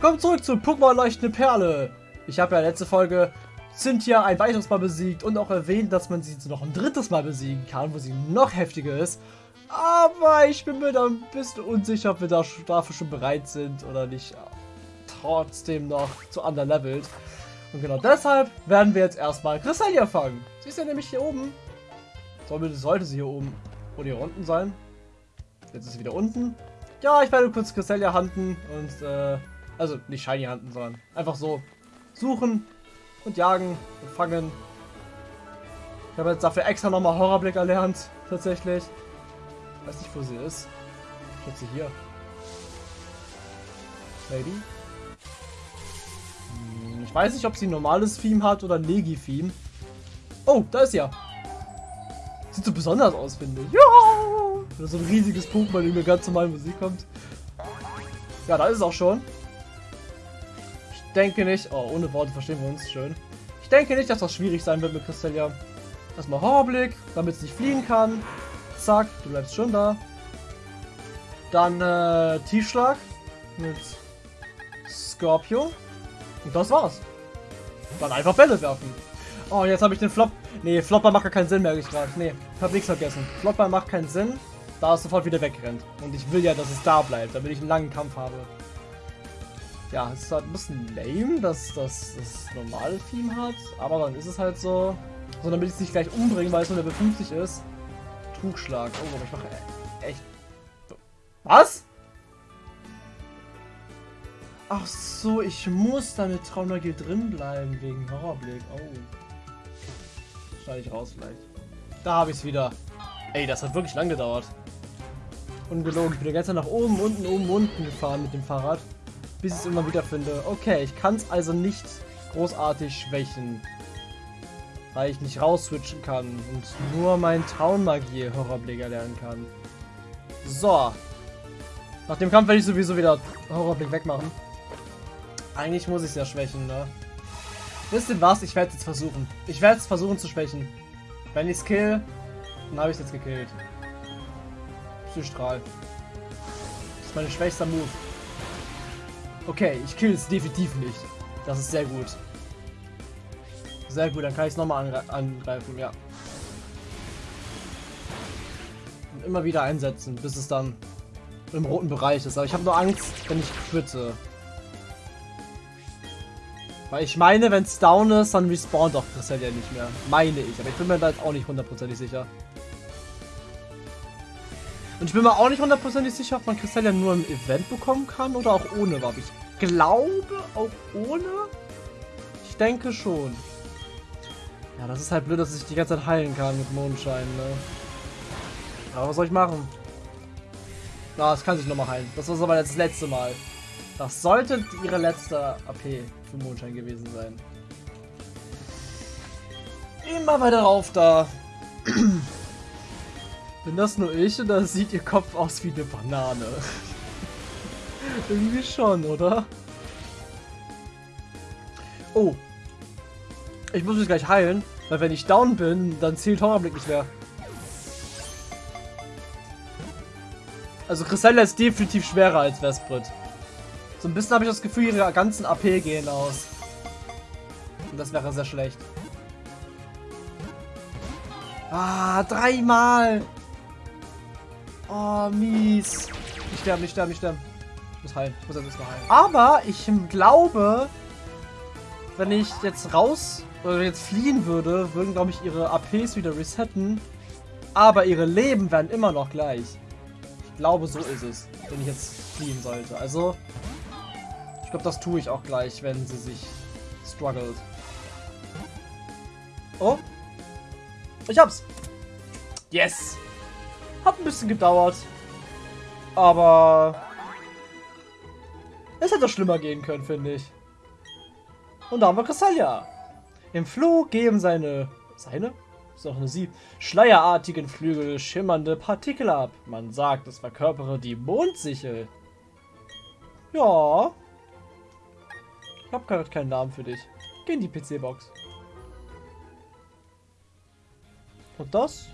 Willkommen zurück zu Pokémon Leuchtende Perle. Ich habe ja letzte Folge Cynthia ein weiteres Mal besiegt und auch erwähnt, dass man sie noch ein drittes Mal besiegen kann, wo sie noch heftiger ist. Aber ich bin mir da ein bisschen unsicher, ob wir da dafür schon bereit sind oder nicht trotzdem noch zu underlevelt. Und genau deshalb werden wir jetzt erstmal Cresselia fangen. Sie ist ja nämlich hier oben. Sollte sie hier oben oder hier unten sein. Jetzt ist sie wieder unten. Ja, ich werde kurz Cresselia handen und, äh, also nicht Shiny handen, sondern einfach so suchen und jagen und fangen. Ich habe jetzt dafür extra nochmal Horrorblick erlernt, tatsächlich. Ich weiß nicht, wo sie ist. Ich schätze hier. Lady? Hm, ich weiß nicht, ob sie ein normales Theme hat oder ein Legi-Theme. Oh, da ist sie ja. Sieht so besonders aus, finde ich. Ja! Oder so ein riesiges Pokémon, in mir ganz normal Musik kommt. Ja, da ist es auch schon. Ich denke nicht... Oh, ohne Worte verstehen wir uns. Schön. Ich denke nicht, dass das schwierig sein wird mit Cresselia. Erstmal Horrorblick, damit es nicht fliegen kann. Zack, du bleibst schon da. Dann äh, Tiefschlag mit Scorpio. Und das war's. Dann einfach Bälle werfen. Oh, jetzt habe ich den Flop. Nee, Flopper macht gar keinen Sinn, merke ich gerade. Nee, hab nichts vergessen. Flopper macht keinen Sinn, da es sofort wieder wegrennt. Und ich will ja, dass es da bleibt, damit ich einen langen Kampf habe. Ja, es ist halt ein bisschen lame, dass das das normale Theme hat. Aber dann ist es halt so. So, damit ich es nicht gleich umbringe, weil es nur Level 50 ist. Trugschlag. Oh, aber ich mache echt... Was? Ach so, ich muss da mit Traumneugier drin bleiben wegen Horrorblick. Oh. Schneide ich raus vielleicht. Da habe ich es wieder. Ey, das hat wirklich lang gedauert. Ungelogen. Ich bin die ganze Zeit nach oben, unten, oben, unten gefahren mit dem Fahrrad. Bis ich es immer wieder finde. Okay, ich kann es also nicht großartig schwächen. Weil ich nicht rausswitchen kann und nur mein Traummagie Horrorblick erlernen kann. So. Nach dem Kampf werde ich sowieso wieder Horrorblick wegmachen. Eigentlich muss ich es ja schwächen, ne? Wisst ihr was? Ich werde es jetzt versuchen. Ich werde es versuchen zu schwächen. Wenn ich es kill, dann habe ich es jetzt gekillt. Psystrahl. Das ist mein schwächster Move. Okay, ich kill es definitiv nicht. Das ist sehr gut. Sehr gut, dann kann ich es nochmal angreifen, ja. Und immer wieder einsetzen, bis es dann im roten Bereich ist. Aber ich habe nur Angst, wenn ich quitte. Weil ich meine, wenn es down ist, dann respawnt doch Cresselia nicht mehr. Meine ich, aber ich bin mir da jetzt auch nicht hundertprozentig sicher. Und ich bin mir auch nicht hundertprozentig sicher, ob man Cresselia nur im Event bekommen kann oder auch ohne Waffe. Ich glaube auch ohne. Ich denke schon. Ja, das ist halt blöd, dass ich die ganze Zeit heilen kann mit Mondschein, ne? Aber was soll ich machen? Na, es kann sich nochmal heilen. Das war aber das letzte Mal. Das sollte ihre letzte AP für Mondschein gewesen sein. Immer weiter rauf da. Bin das nur ich oder sieht ihr Kopf aus wie eine Banane? Irgendwie schon, oder? Oh. Ich muss mich gleich heilen, weil wenn ich down bin, dann zählt Horrorblick nicht mehr. Also Cresselia ist definitiv schwerer als Vesprit. So ein bisschen habe ich das Gefühl, ihre ganzen AP gehen aus. Und das wäre sehr schlecht. Ah, dreimal! Oh, mies. Ich sterbe, ich sterbe, ich sterbe. Ich muss heilen. Ich muss jetzt mal heilen. Aber ich glaube, wenn ich jetzt raus oder jetzt fliehen würde, würden, glaube ich, ihre APs wieder resetten. Aber ihre Leben werden immer noch gleich. Ich glaube, so ist es, wenn ich jetzt fliehen sollte. Also, ich glaube, das tue ich auch gleich, wenn sie sich struggelt. Oh. Ich hab's. Yes. Hat ein bisschen gedauert. Aber... Es hätte schlimmer gehen können, finde ich. Und da haben wir Cresselia. Im Flug geben seine... Seine? ist auch eine Sie. Schleierartigen Flügel schimmernde Partikel ab. Man sagt, es verkörpere die Mondsichel. Ja, ich habe gerade keinen Namen für dich. Geh in die PC-Box. Und das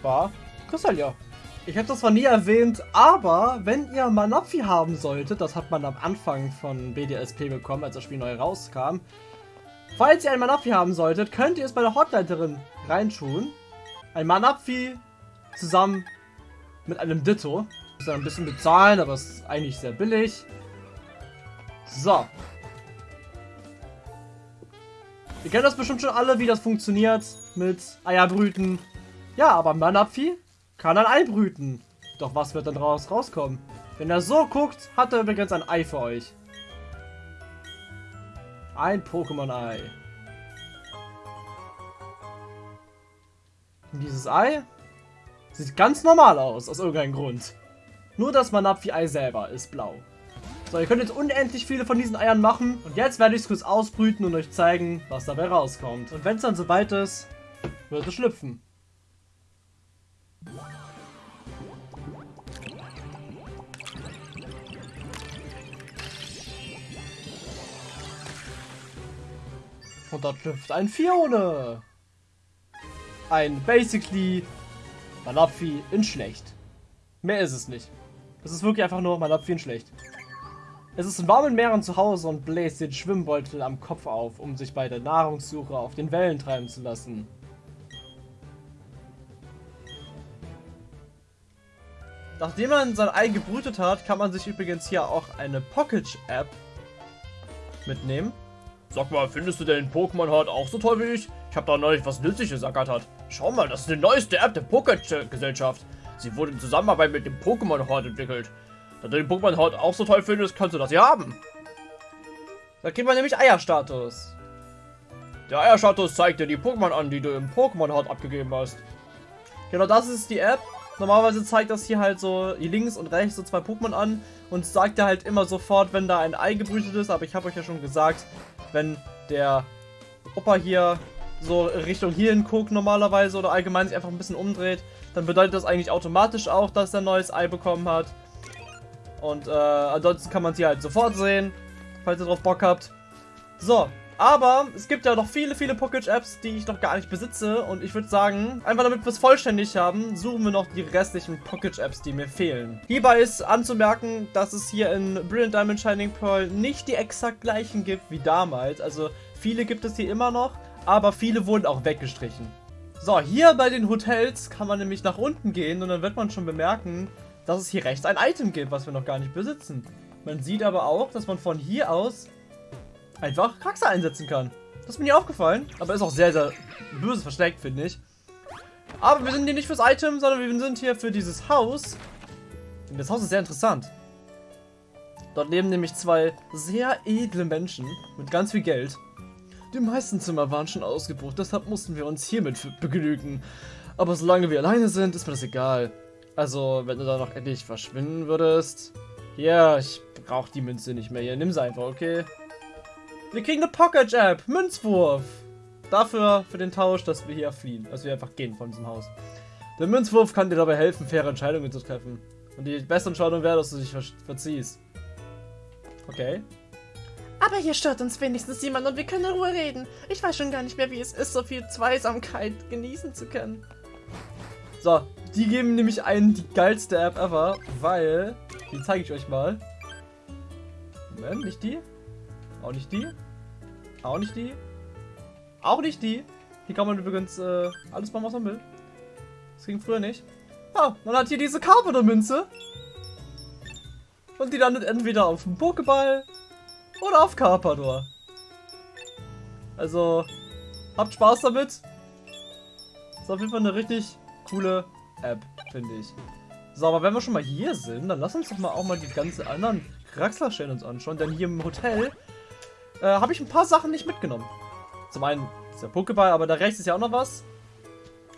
war Cresselia. Ich habe das zwar nie erwähnt, aber wenn ihr Manapfi haben solltet, das hat man am Anfang von BDSP bekommen, als das Spiel neu rauskam. Falls ihr ein Manapfi haben solltet, könnt ihr es bei der Hotleiterin reintun. Ein Manapfi zusammen mit einem Ditto. Muss ein bisschen bezahlen, aber es ist eigentlich sehr billig. So. Ihr kennt das bestimmt schon alle, wie das funktioniert mit Eierbrüten. Ja, aber Manapfi kann ein Ei brüten. Doch was wird dann raus rauskommen? Wenn er so guckt, hat er übrigens ein Ei für euch. Ein Pokémon-Ei. Dieses Ei sieht ganz normal aus, aus irgendeinem Grund. Nur das Manapfi-Ei selber ist blau. So, ihr könnt jetzt unendlich viele von diesen Eiern machen. Und jetzt werde ich es kurz ausbrüten und euch zeigen, was dabei rauskommt. Und wenn es dann soweit ist, wird es schlüpfen. Und da schlüpft ein Fione. Ein basically Manapfi in schlecht. Mehr ist es nicht. Es ist wirklich einfach nur Manapfi in schlecht. Es ist in warmen Meeren zu Hause und bläst den Schwimmbeutel am Kopf auf, um sich bei der Nahrungssuche auf den Wellen treiben zu lassen. Nachdem man sein Ei gebrütet hat, kann man sich übrigens hier auch eine Pocket-App mitnehmen. Sag mal, findest du den Pokémon Heart auch so toll wie ich? Ich habe da neulich was Nützliches ergattert. Schau mal, das ist die neueste App der Pocket-Gesellschaft. Sie wurde in Zusammenarbeit mit dem Pokémon Heart entwickelt. Da du den Pokémon Heart auch so toll findest, kannst du das hier haben. Da kriegt man nämlich Eierstatus. Der Eierstatus zeigt dir die Pokémon an, die du im Pokémon Heart abgegeben hast. Genau, das ist die App. Normalerweise zeigt das hier halt so links und rechts so zwei Pokémon an und sagt dir halt immer sofort, wenn da ein Ei gebrütet ist. Aber ich habe euch ja schon gesagt, wenn der Opa hier so Richtung hierhin guckt normalerweise oder allgemein sich einfach ein bisschen umdreht, dann bedeutet das eigentlich automatisch auch, dass er ein neues Ei bekommen hat. Und äh, ansonsten kann man sie halt sofort sehen, falls ihr drauf Bock habt. So, aber es gibt ja noch viele, viele Pocket-Apps, die ich noch gar nicht besitze. Und ich würde sagen, einfach damit wir es vollständig haben, suchen wir noch die restlichen Pocket-Apps, die mir fehlen. Hierbei ist anzumerken, dass es hier in Brilliant Diamond Shining Pearl nicht die exakt gleichen gibt wie damals. Also viele gibt es hier immer noch, aber viele wurden auch weggestrichen. So, hier bei den Hotels kann man nämlich nach unten gehen und dann wird man schon bemerken, dass es hier rechts ein Item gibt, was wir noch gar nicht besitzen. Man sieht aber auch, dass man von hier aus einfach Kraxe einsetzen kann. Das ist mir nie aufgefallen, aber ist auch sehr, sehr böse versteckt, finde ich. Aber wir sind hier nicht fürs Item, sondern wir sind hier für dieses Haus. Und das Haus ist sehr interessant. Dort leben nämlich zwei sehr edle Menschen mit ganz viel Geld. Die meisten Zimmer waren schon ausgebucht, deshalb mussten wir uns hiermit begnügen. Aber solange wir alleine sind, ist mir das egal. Also, wenn du da noch endlich verschwinden würdest. Ja, ich brauche die Münze nicht mehr hier. Nimm sie einfach, okay? Wir kriegen eine Pocket App. Münzwurf. Dafür, für den Tausch, dass wir hier fliehen. Dass wir einfach gehen von diesem Haus. Der Münzwurf kann dir dabei helfen, faire Entscheidungen zu treffen. Und die beste Entscheidung wäre, dass du dich ver verziehst. Okay. Aber hier stört uns wenigstens jemand und wir können in Ruhe reden. Ich weiß schon gar nicht mehr, wie es ist, so viel Zweisamkeit genießen zu können. So, die geben nämlich einen die geilste App ever, weil... Die zeige ich euch mal. Moment, nicht die. Auch nicht die. Auch nicht die. Auch nicht die. Hier kann man übrigens äh, alles machen, was man will. Das ging früher nicht. Ah, man hat hier diese Carpenter-Münze. Und die landet entweder auf dem Pokéball oder auf Carpador. Also, habt Spaß damit. Ist auf jeden Fall eine richtig coole App, finde ich. So, aber wenn wir schon mal hier sind, dann lass uns doch mal auch mal die ganzen anderen Kraxler-Stellen uns anschauen. Denn hier im Hotel äh, habe ich ein paar Sachen nicht mitgenommen. Zum einen ist der Pokéball, aber da rechts ist ja auch noch was.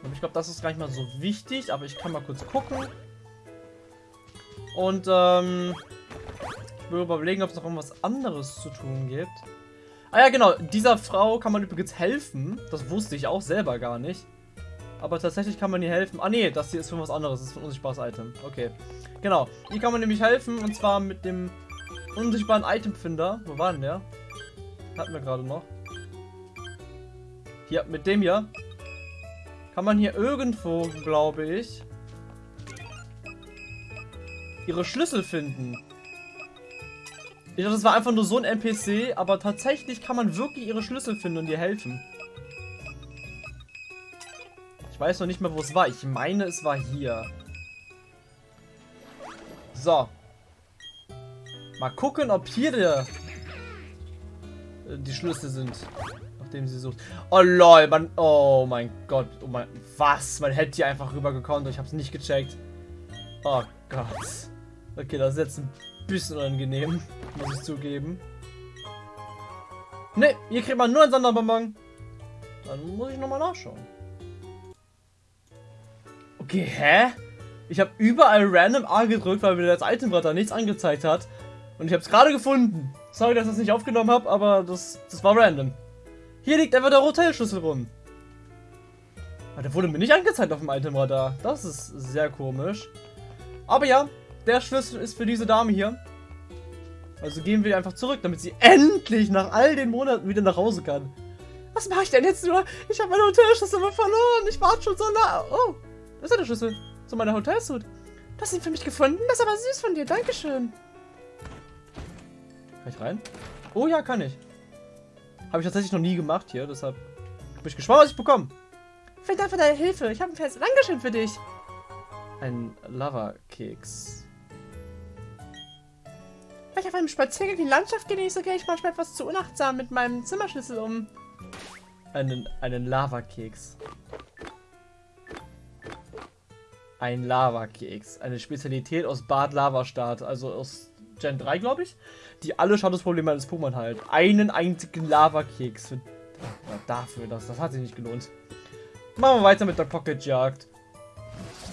Und ich glaube, das ist gar nicht mal so wichtig, aber ich kann mal kurz gucken. Und ähm, ich will überlegen, ob es noch irgendwas anderes zu tun gibt. Ah ja, genau, dieser Frau kann man übrigens helfen. Das wusste ich auch selber gar nicht. Aber tatsächlich kann man ihr helfen. Ah nee, das hier ist für was anderes. Das ist ein unsichtbares Item. Okay. Genau. Hier kann man nämlich helfen. Und zwar mit dem unsichtbaren Itemfinder. Wo war denn der? Hatten wir gerade noch. Hier, mit dem hier. Kann man hier irgendwo, glaube ich, ihre Schlüssel finden. Ich dachte, das war einfach nur so ein NPC, aber tatsächlich kann man wirklich ihre Schlüssel finden und ihr helfen. Ich weiß noch nicht mehr, wo es war. Ich meine, es war hier. So. Mal gucken, ob hier der, die Schlüssel sind, nachdem sie sucht. Oh lol, man. Oh mein Gott. Oh mein. Was? Man hätte hier einfach rübergekommen. Ich habe es nicht gecheckt. Oh Gott. Okay, das ist jetzt ein bisschen unangenehm, muss ich zugeben. Ne, hier kriegt man nur einen Sonderbonbon. Dann muss ich nochmal nachschauen. Okay, hä? Ich habe überall random A gedrückt, weil mir das Itembrett da nichts angezeigt hat. Und ich habe es gerade gefunden. Sorry, dass ich das nicht aufgenommen habe, aber das, das war random. Hier liegt einfach der Hotelschlüssel rum. Aber der wurde mir nicht angezeigt auf dem Itemradar. Das ist sehr komisch. Aber ja, der Schlüssel ist für diese Dame hier. Also gehen wir einfach zurück, damit sie endlich nach all den Monaten wieder nach Hause kann. Was mache ich denn jetzt nur? Ich habe meine Hotelschlüssel verloren. Ich warte schon so nah. Oh, das ist der Schlüssel zu meiner Hotelsuit. Hast ihn für mich gefunden? Das ist aber süß von dir. Dankeschön. Kann ich rein? Oh ja, kann ich. Habe ich tatsächlich noch nie gemacht hier, deshalb bin ich gespannt, was ich bekomme. Vielen Dank für deine Hilfe. Ich habe ein festes Dankeschön für dich. Ein Lava-Keks. Weil ich auf einem Spaziergang die Landschaft genieße, gehe ich manchmal etwas zu unachtsam mit meinem Zimmerschlüssel um. Einen, einen Lava-Keks. Ein Lava-Keks. Eine Spezialität aus Bad Lavastadt, also aus Gen 3, glaube ich, die alle Schadensprobleme eines Pokémon halt. Einen einzigen Lava-Keks. Dafür, das, das hat sich nicht gelohnt. Machen wir weiter mit der Pocket-Jagd.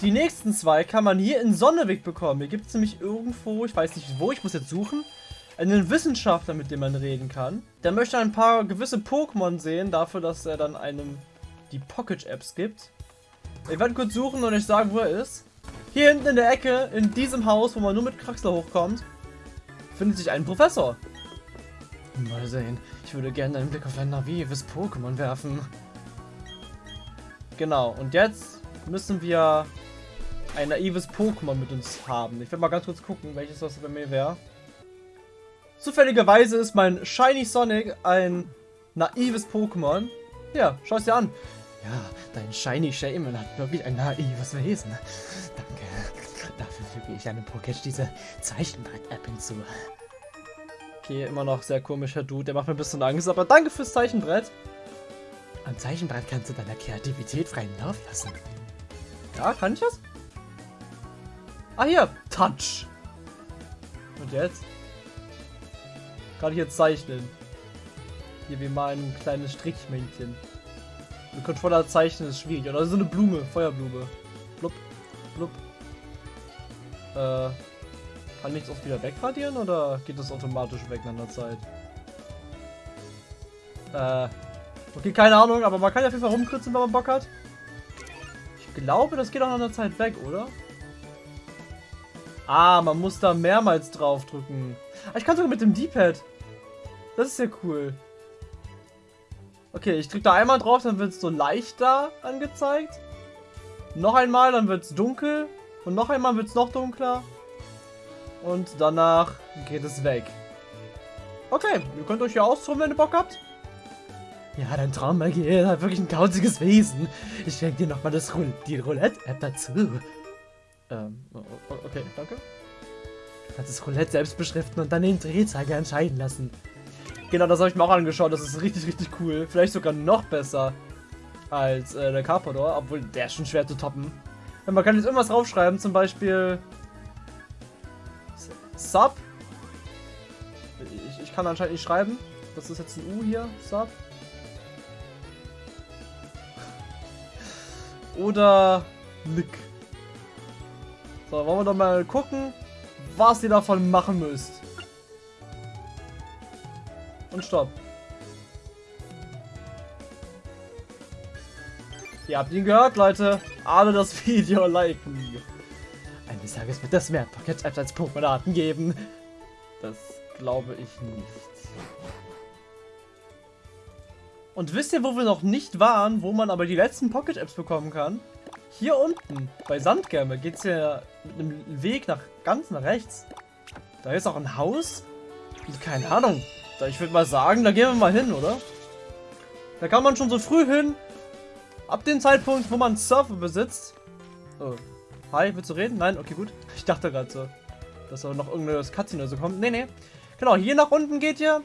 Die nächsten zwei kann man hier in Sonneweg bekommen. Hier gibt es nämlich irgendwo, ich weiß nicht wo, ich muss jetzt suchen, einen Wissenschaftler, mit dem man reden kann. Der möchte ein paar gewisse Pokémon sehen, dafür, dass er dann einem die Pocket-Apps gibt. Ich werde kurz suchen und euch sagen, wo er ist. Hier hinten in der Ecke, in diesem Haus, wo man nur mit Kraxler hochkommt, findet sich ein Professor. Mal sehen. Ich würde gerne einen Blick auf ein naives Pokémon werfen. Genau, und jetzt müssen wir ein naives Pokémon mit uns haben. Ich werde mal ganz kurz gucken, welches das bei mir wäre. Zufälligerweise ist mein Shiny Sonic ein naives Pokémon. Ja, schau es dir an. Ja, dein Shiny Shaman hat wirklich ein naives Wesen. Danke. Dafür füge ich einem Pokétch diese Zeichenbrett-App hinzu. Okay, immer noch sehr komischer Dude. Der macht mir ein bisschen Angst, aber danke fürs Zeichenbrett. Am Zeichenbrett kannst du deiner Kreativität freien Lauf lassen. Ja, kann ich das? Ah, hier. Touch. Und jetzt? Kann ich jetzt zeichnen? Hier, wie mal ein kleines Strichmännchen. Mit Controller zeichnen ist schwierig. Oder so eine Blume, Feuerblume. Blub, blub. Äh, kann ich das auch wieder wegradieren oder geht das automatisch weg nach einer Zeit? Äh, okay, keine Ahnung, aber man kann ja auf jeden Fall rumkritzeln, wenn man Bock hat. Ich glaube, das geht auch nach einer Zeit weg, oder? Ah, man muss da mehrmals draufdrücken. Ah, ich kann sogar mit dem D-Pad. Das ist ja cool. Okay, ich drücke da einmal drauf, dann wird es so leichter angezeigt. Noch einmal, dann wird es dunkel. Und noch einmal wird es noch dunkler. Und danach geht es weg. Okay, ihr könnt euch ja austoben, wenn ihr Bock habt. Ja, dein Traummagie hat wirklich ein kauziges Wesen. Ich schenke dir nochmal die Roulette-App dazu. Ähm, okay, danke. Du kannst das Roulette selbst beschriften und dann den Drehzeiger entscheiden lassen. Genau, das habe ich mir auch angeschaut. Das ist richtig, richtig cool. Vielleicht sogar noch besser als äh, der Carpador, obwohl der ist schon schwer zu toppen. Ja, man kann jetzt irgendwas draufschreiben, zum Beispiel Sub. Ich, ich kann anscheinend nicht schreiben. Das ist jetzt ein U hier. Sub. Oder Nick. So, wollen wir doch mal gucken, was ihr davon machen müsst. Und stopp. Ihr habt ihn gehört, Leute. Alle das Video liken. Eines Tages wird das mehr Pocket Apps als Pokémon-Arten geben. Das glaube ich nicht. Und wisst ihr, wo wir noch nicht waren, wo man aber die letzten Pocket Apps bekommen kann? hier unten bei Sandgärme geht es ja mit einem Weg nach ganz nach rechts. Da ist auch ein Haus. Keine Ahnung. Ich würde mal sagen, da gehen wir mal hin, oder? Da kann man schon so früh hin. Ab dem Zeitpunkt, wo man Surfer besitzt. Oh. Hi, willst du reden? Nein? Okay, gut. Ich dachte gerade so, dass da noch irgendeine Cutscene oder so kommt. Nee, nee. Genau, hier nach unten geht ihr.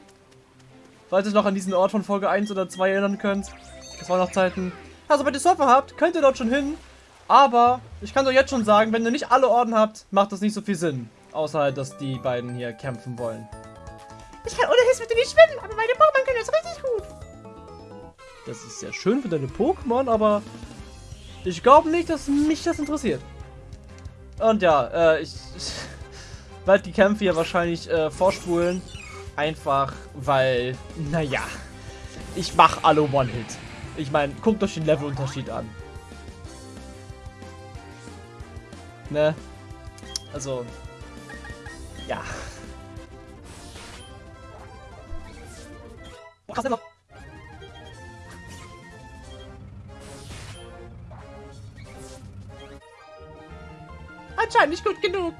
Falls ihr noch an diesen Ort von Folge 1 oder 2 erinnern könnt. Das war noch Zeiten. Also, wenn ihr Surfer habt, könnt ihr dort schon hin. Aber ich kann doch jetzt schon sagen, wenn ihr nicht alle Orden habt, macht das nicht so viel Sinn. Außer halt, dass die beiden hier kämpfen wollen. Ich kann ohne Hilfe nicht schwimmen, aber meine Pokémon können das richtig gut. Das ist sehr schön für deine Pokémon, aber ich glaube nicht, dass mich das interessiert. Und ja, äh, ich, ich werde die Kämpfe hier wahrscheinlich äh, vorspulen. Einfach, weil, naja, ich mache alle One-Hit. Ich meine, guckt euch den Levelunterschied an. Ne? Also, ja. Boah, krass, noch. Anscheinend nicht gut genug.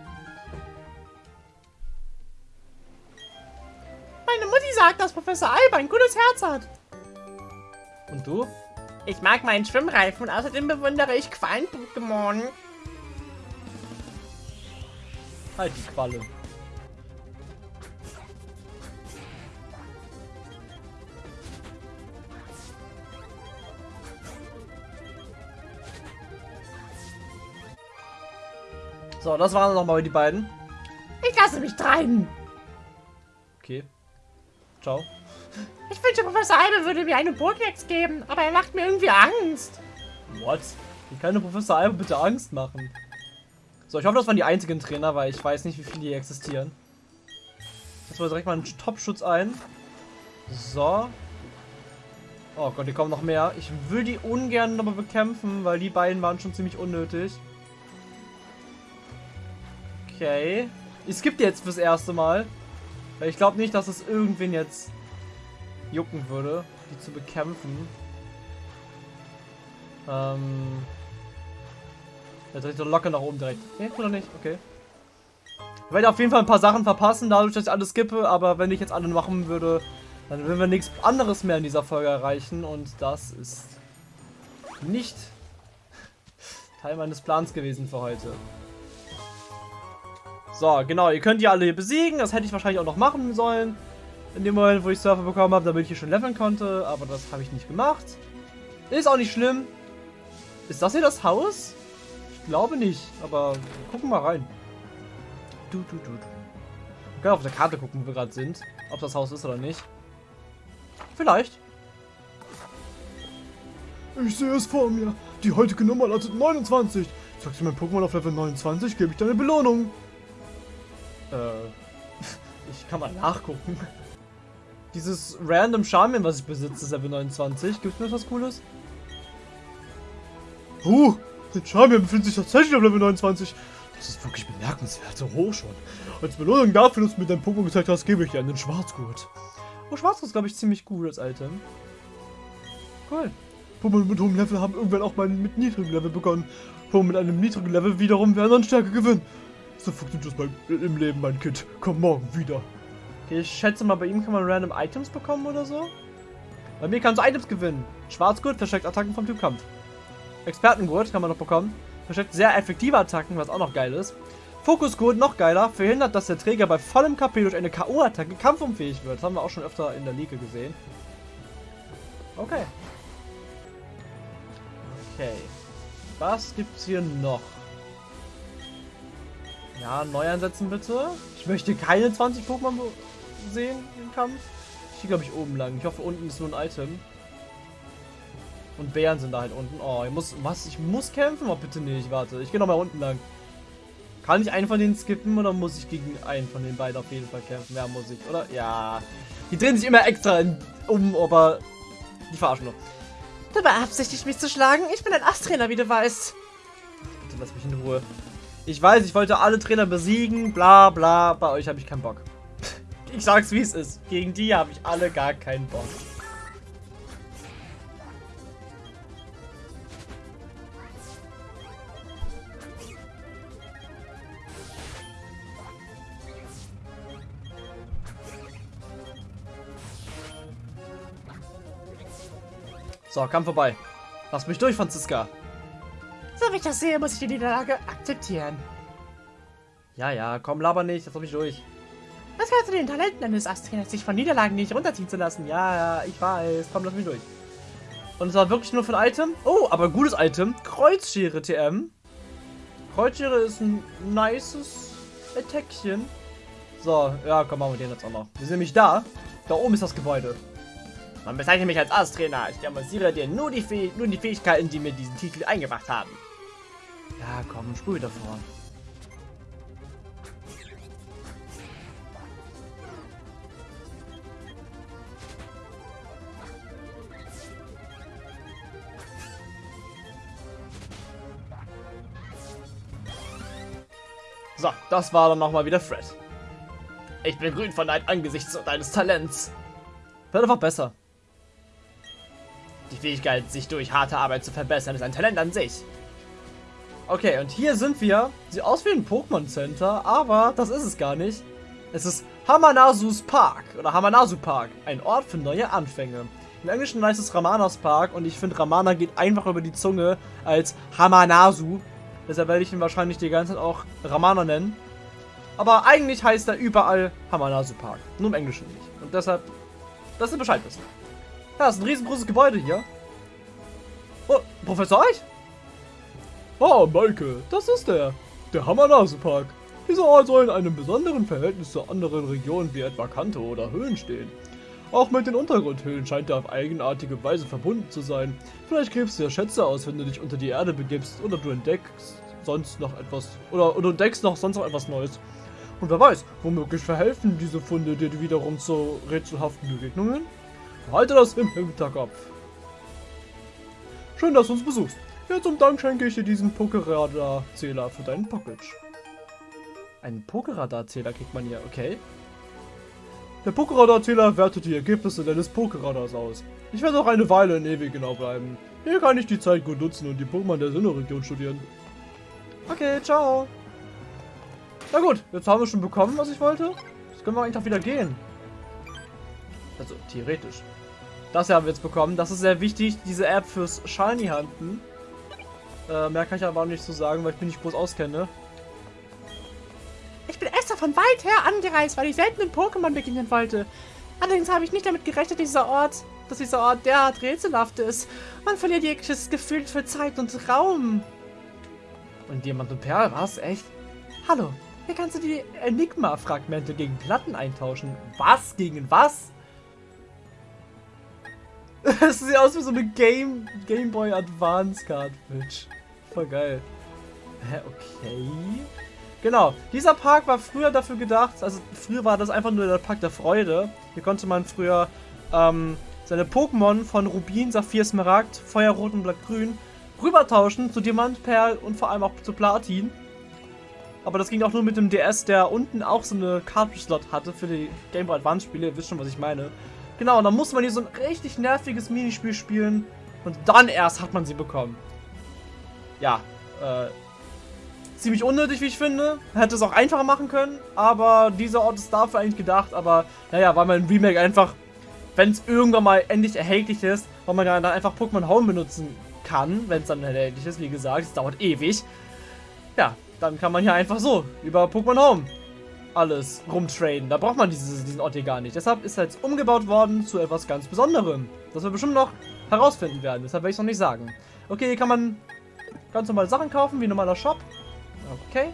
Meine Mutti sagt, dass Professor Alba ein gutes Herz hat. Und du? Ich mag meinen Schwimmreifen und außerdem bewundere ich Quallen-Pokémon. Halt die Qualle. So, das waren nochmal die beiden. Ich lasse mich treiben. Okay. Ciao. Ich wünsche, Professor Albe würde mir eine Pokédex geben, aber er macht mir irgendwie Angst. What? Wie kann der Professor Albe bitte Angst machen? So, ich hoffe, das waren die einzigen Trainer, weil ich weiß nicht, wie viele hier existieren. Jetzt mal direkt mal einen Top-Schutz ein. So. Oh Gott, hier kommen noch mehr. Ich will die ungern nochmal bekämpfen, weil die beiden waren schon ziemlich unnötig. Okay. Ich skippe jetzt fürs erste Mal. Weil ich glaube nicht, dass es irgendwen jetzt jucken würde, die zu bekämpfen. Ähm. Der dreht so locker nach oben direkt. Nee, oder nicht? Okay. Ich werde auf jeden Fall ein paar Sachen verpassen, dadurch, dass ich alles skippe, aber wenn ich jetzt alle machen würde, dann würden wir nichts anderes mehr in dieser Folge erreichen und das ist nicht Teil meines Plans gewesen für heute. So, genau, ihr könnt die alle hier besiegen, das hätte ich wahrscheinlich auch noch machen sollen. In dem Moment, wo ich Surfer bekommen habe, damit ich hier schon leveln konnte, aber das habe ich nicht gemacht. Ist auch nicht schlimm. Ist das hier das Haus? Ich glaube nicht, aber gucken mal rein. Du, du, du, du. Wir können auf der Karte gucken, wo wir gerade sind. Ob das Haus ist oder nicht. Vielleicht. Ich sehe es vor mir. Die heutige Nummer lautet 29. Sagst du mein Pokémon auf Level 29, gebe ich deine Belohnung. Äh, ich kann mal nachgucken. Dieses random Charmin, was ich besitze, ist Level 29. Gibt es mir etwas Cooles? Uh, der Charmin befindet sich tatsächlich auf Level 29. Das ist wirklich bemerkenswert, so hoch schon. Als Belohnung dafür, dass du mir dein Pokémon gezeigt hast, gebe ich dir einen Schwarzgurt. Oh, Schwarzgurt ist, glaube ich, ziemlich gut als Item. Cool. Pokémon mit hohem Level haben irgendwann auch mal mit niedrigem Level begonnen. Pokémon mit einem niedrigen Level wiederum werden an Stärke gewinnen. So funktioniert das mein, im Leben, mein Kind. Komm morgen wieder. Okay, ich schätze mal, bei ihm kann man random Items bekommen oder so. Bei mir kannst du Items gewinnen. Schwarzgurt versteckt Attacken vom Typ Kampf. Expertengurt kann man noch bekommen. Versteckt sehr effektive Attacken, was auch noch geil ist. Fokusgurt, noch geiler, verhindert, dass der Träger bei vollem KP durch eine K.O.-Attacke kampfunfähig wird. Das haben wir auch schon öfter in der Liga gesehen. Okay. Okay. Was gibt's hier noch? Ja, neu einsetzen bitte. Ich möchte keine 20 Pokémon sehen im Kampf. Ich gehe, glaube ich, oben lang. Ich hoffe, unten ist nur ein Item. Und Bären sind da halt unten. Oh, ich muss. Was? Ich muss kämpfen? Oh, bitte nicht. Warte. Ich gehe nochmal unten lang. Kann ich einen von denen skippen oder muss ich gegen einen von den beiden auf jeden Fall kämpfen? Ja, muss ich, oder? Ja. Die drehen sich immer extra in, um, aber die verarschen nur. Du beabsichtigst mich zu schlagen? Ich bin ein Asttrainer, wie du weißt. Bitte lass mich in Ruhe. Ich weiß, ich wollte alle Trainer besiegen, bla bla, bei euch habe ich keinen Bock. Ich sag's wie es ist. Gegen die habe ich alle gar keinen Bock. So, Kampf vorbei. Lass mich durch, Franziska. So wie ich das sehe, muss ich die Niederlage akzeptieren. Ja, ja, komm, laber nicht, lass mich durch. Was gehört zu den Talenten eines Astriners, sich von Niederlagen nicht runterziehen zu lassen? Ja, ja, ich weiß. Komm, lass mich durch. Und es war wirklich nur für ein Item. Oh, aber gutes Item. Kreuzschere TM. Kreuzschere ist ein nices Attackchen. So, ja, komm, machen wir den jetzt auch noch. Wir sind nämlich da. Da oben ist das Gebäude. Man bezeichnet mich als Astrainer. Ich demonstriere dir nur die, Fäh nur die Fähigkeiten, die mir diesen Titel eingebracht haben. Ja, komm, spul wieder vor. So, das war dann nochmal wieder Fred. Ich bin grün von Neid angesichts deines Talents. Wird einfach besser. Die Fähigkeit, sich durch harte Arbeit zu verbessern, ist ein Talent an sich. Okay, und hier sind wir. Sieht aus wie ein Pokémon Center, aber das ist es gar nicht. Es ist Hamanasus Park oder Hamanasu Park, ein Ort für neue Anfänge. Im Englischen heißt es Ramanas Park und ich finde Ramana geht einfach über die Zunge als Hamanasu. Deshalb werde ich ihn wahrscheinlich die ganze Zeit auch Ramana nennen. Aber eigentlich heißt er überall Hamanasu Park. Nur im Englischen nicht. Und deshalb, dass ihr Bescheid wissen. Ja, ist ein riesengroßes Gebäude hier. Oh, Professor Eich? Ah, Maike, das ist er. Der Hamanasu Park. Dieser Ort soll in einem besonderen Verhältnis zu anderen Regionen wie etwa Kanto oder Höhlen stehen. Auch mit den Untergrundhöhlen scheint er auf eigenartige Weise verbunden zu sein. Vielleicht gräbst du ja Schätze aus, wenn du dich unter die Erde begibst oder du entdeckst sonst noch etwas oder, oder entdeckst noch sonst noch etwas Neues. Und wer weiß, womöglich verhelfen diese Funde dir wiederum zu rätselhaften Begegnungen? Halte das im Hinterkopf. Schön, dass du uns besuchst. Ja, zum Dank schenke ich dir diesen Pokeradar-Zähler für deinen Package. Einen Pokeradar-Zähler kriegt man hier, okay. Der Pokeradar-Zähler wertet die Ergebnisse deines Pokeradars aus. Ich werde auch eine Weile in Ewi genau bleiben. Hier kann ich die Zeit gut nutzen und die Pokémon der Sinnoh-Region studieren. Okay, ciao. Na gut, jetzt haben wir schon bekommen, was ich wollte. Jetzt können wir eigentlich auch wieder gehen. Also, theoretisch. Das hier haben wir jetzt bekommen. Das ist sehr wichtig, diese App fürs Shiny Hunten. Äh, mehr kann ich aber auch nicht so sagen, weil ich mich nicht groß auskenne. Ich bin extra von weit her angereist, weil ich selten in Pokémon begegnen wollte. Allerdings habe ich nicht damit gerechnet, dieser Ort, dass dieser Ort derart rätselhaft ist. Man verliert jegliches Gefühl für Zeit und Raum. Und Diamant und Perl, was? Echt? Hallo, hier kannst du die Enigma-Fragmente gegen Platten eintauschen. Was? Gegen was? Es sieht aus wie so eine Game, Game Boy Advance Cartridge. Voll geil. Hä, okay. Genau, dieser Park war früher dafür gedacht, also früher war das einfach nur der Park der Freude. Hier konnte man früher ähm, seine Pokémon von Rubin, Saphir, Smaragd, Feuerrot und Blattgrün rübertauschen zu Diamant, Perl und vor allem auch zu Platin. Aber das ging auch nur mit dem DS, der unten auch so eine Cartridge-Slot hatte für die Game Boy Advance-Spiele. Ihr wisst schon, was ich meine. Genau, und dann musste man hier so ein richtig nerviges Minispiel spielen. Und dann erst hat man sie bekommen. Ja, äh, ziemlich unnötig, wie ich finde. Hätte es auch einfacher machen können, aber dieser Ort ist dafür eigentlich gedacht. Aber naja, weil man Remake einfach, wenn es irgendwann mal endlich erhältlich ist, weil man dann einfach Pokémon Home benutzen kann, wenn es dann erhältlich ist. Wie gesagt, es dauert ewig. Ja, dann kann man hier einfach so über Pokémon Home alles rumtraden. Da braucht man dieses, diesen Ort hier gar nicht. Deshalb ist er jetzt umgebaut worden zu etwas ganz Besonderem. Das wir bestimmt noch herausfinden werden. Deshalb werde ich es noch nicht sagen. Okay, hier kann man ganz normal Sachen kaufen, wie ein normaler Shop. Okay.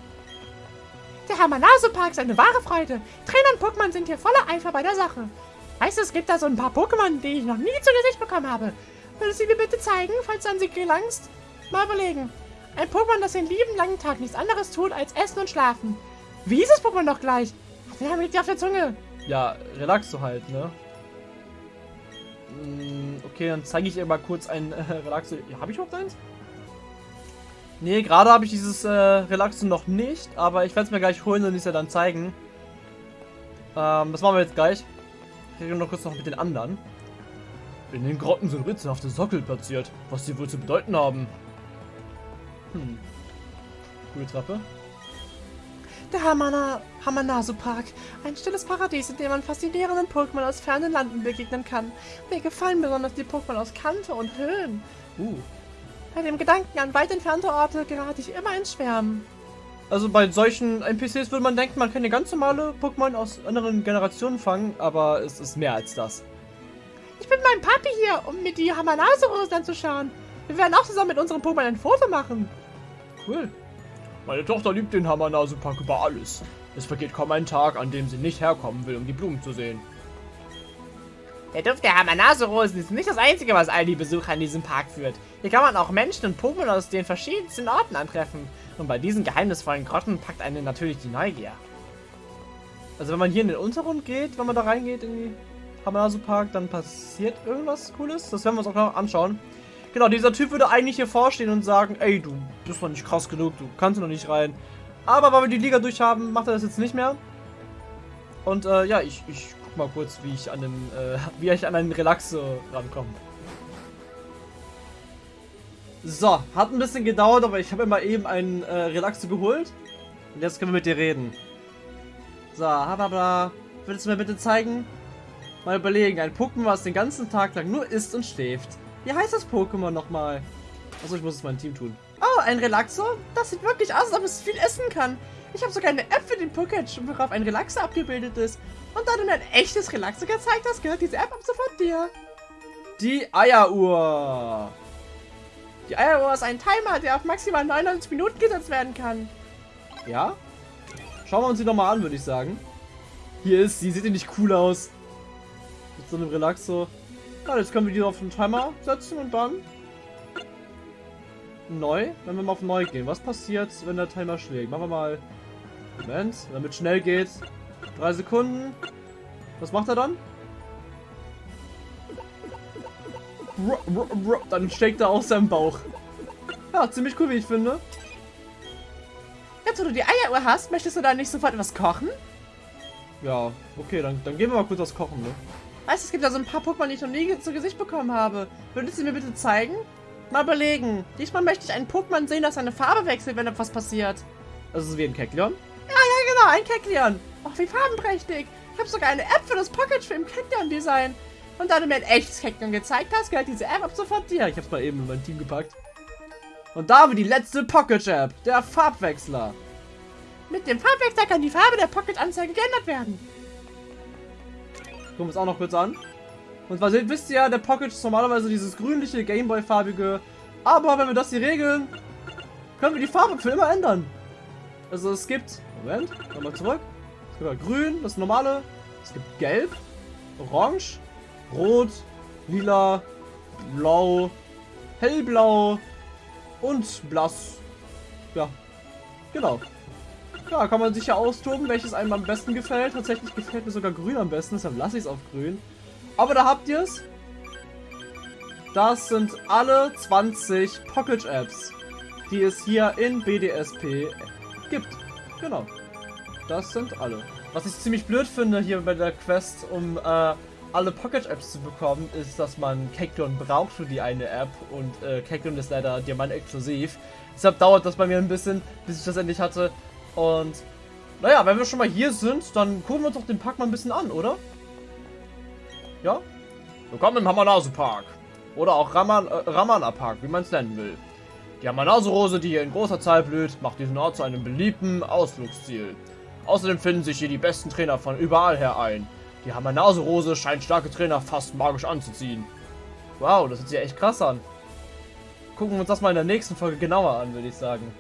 Der Hamanasu-Park ist eine wahre Freude. Trainer und Pokémon sind hier voller Eifer bei der Sache. Weißt du, es gibt da so ein paar Pokémon, die ich noch nie zu Gesicht bekommen habe. Würdest du sie mir bitte zeigen, falls du an sie gelangst? Mal überlegen. Ein Pokémon, das den lieben langen Tag nichts anderes tut, als essen und schlafen. Wie ist das Pokémon doch gleich? Der liegt dir auf der Zunge. Ja, Relaxo halt, ne? Mm, Okay, dann zeige ich ihr mal kurz ein äh, Relaxo. Ja, habe ich überhaupt eins? Nee, gerade habe ich dieses äh, Relaxo noch nicht, aber ich werde es mir gleich holen und es ja dann zeigen. Ähm, das machen wir jetzt gleich. Ich rede noch kurz noch mit den anderen. In den Grotten sind rätselhafte Sockel platziert, was sie wohl zu bedeuten haben. Hm. Coole Treppe. Der Hamana, Hamanasu Park. Ein stilles Paradies, in dem man faszinierenden Pokémon aus fernen Landen begegnen kann. Mir gefallen besonders die Pokémon aus Kanto und Höhen. Uh. Bei dem Gedanken an weit entfernte Orte gerate ich immer ins Schwärmen. Also bei solchen NPCs würde man denken, man kann ja ganz normale Pokémon aus anderen Generationen fangen, aber es ist mehr als das. Ich bin meinem Papi hier, um mir die Hamanasu-Rosen anzuschauen. Wir werden auch zusammen mit unserem Pokémon ein Foto machen. Cool. Meine Tochter liebt den Hamanasu-Park über alles. Es vergeht kaum ein Tag, an dem sie nicht herkommen will, um die Blumen zu sehen. Der Duft der Hamanasu-Rosen ist nicht das Einzige, was all die Besucher in diesem Park führt. Hier kann man auch Menschen und Pokémon aus den verschiedensten Orten antreffen. Und bei diesen geheimnisvollen Grotten packt einen natürlich die Neugier. Also wenn man hier in den Untergrund geht, wenn man da reingeht in die Hamanasu Park, dann passiert irgendwas Cooles. Das werden wir uns auch noch anschauen. Genau, dieser Typ würde eigentlich hier vorstehen und sagen, ey, du bist noch nicht krass genug, du kannst noch nicht rein. Aber weil wir die Liga durch haben, macht er das jetzt nicht mehr. Und äh, ja, ich, ich guck mal kurz, wie ich an den, äh, wie ich an einen Relaxo rankomme. So, hat ein bisschen gedauert, aber ich habe immer eben einen äh, Relaxo geholt. Und jetzt können wir mit dir reden. So, hababla. Würdest du mir bitte zeigen? Mal überlegen, ein Pokémon, was den ganzen Tag lang nur isst und schläft. Wie heißt das Pokémon nochmal? Achso, ich muss es meinem Team tun. Oh, ein Relaxo? Das sieht wirklich aus, als ob es viel essen kann. Ich habe sogar eine App für den Pokédex, worauf ein Relaxo abgebildet ist. Und da du mir ein echtes Relaxo gezeigt hast, gehört diese App ab sofort dir. Die Eieruhr. Die Eieruhr ist ein Timer, der auf maximal 99 Minuten gesetzt werden kann. Ja? Schauen wir uns die nochmal an, würde ich sagen. Hier ist sie. Sieht die nicht cool aus? Mit so einem Relaxo. Ja, jetzt können wir die auf den Timer setzen und dann neu, wenn wir mal auf neu gehen. Was passiert, wenn der Timer schlägt? Machen wir mal Moment, damit schnell geht. Drei Sekunden. Was macht er dann? Dann steckt er aus seinem Bauch. Ja, ziemlich cool, wie ich finde. Jetzt, wo du die Eieruhr hast, möchtest du da nicht sofort etwas kochen? Ja, okay, dann, dann gehen wir mal kurz was kochen, ne? Weißt du, es gibt da so ein paar Pokémon, die ich noch nie zu Gesicht bekommen habe. Würdest du mir bitte zeigen? Mal überlegen. Diesmal möchte ich einen Pokémon sehen, das seine Farbe wechselt, wenn etwas passiert. Das ist wie ein Kekleon? Ja, ja, genau, ein Kekleon. Och, wie farbenprächtig. Ich habe sogar eine App für das Pocket für im Kekleon-Design. Und da du mir ein echtes Kekleon gezeigt hast, gehört diese App ab sofort dir. Ich hab's mal eben in mein Team gepackt. Und da haben wir die letzte Pocket-App, der Farbwechsler. Mit dem Farbwechsler kann die Farbe der Pocket-Anzeige geändert werden. Gucken wir uns auch noch kurz an. Und wisst ihr ja, der Pocket ist normalerweise dieses grünliche Gameboy-farbige. Aber wenn wir das hier regeln, können wir die Farbe für immer ändern. Also es gibt, Moment, nochmal zurück. Es gibt ja grün, das normale. Es gibt gelb, orange, rot, lila, blau, hellblau und blass. Ja, genau. Ja, kann man sich ja austoben, welches einem am besten gefällt. Tatsächlich gefällt mir sogar grün am besten, deshalb lasse ich es auf grün. Aber da habt ihr es. Das sind alle 20 Pocket Apps, die es hier in BDSP gibt. Genau. Das sind alle. Was ich ziemlich blöd finde hier bei der Quest, um äh, alle Pocket Apps zu bekommen, ist, dass man Kekton braucht für die eine App und äh, Kekton ist leider Diamant exklusiv. Deshalb dauert das bei mir ein bisschen, bis ich das endlich hatte. Und naja, wenn wir schon mal hier sind, dann gucken wir uns doch den Park mal ein bisschen an, oder? Ja? Willkommen im Hamanasu Park. Oder auch Raman, äh, Ramana Park, wie man es nennen will. Die Hamanasu-Rose, die hier in großer Zahl blüht, macht diesen Ort zu einem beliebten Ausflugsziel. Außerdem finden sich hier die besten Trainer von überall her ein. Die Hamanasu-Rose scheint starke Trainer fast magisch anzuziehen. Wow, das hört sich echt krass an. Gucken wir uns das mal in der nächsten Folge genauer an, würde ich sagen.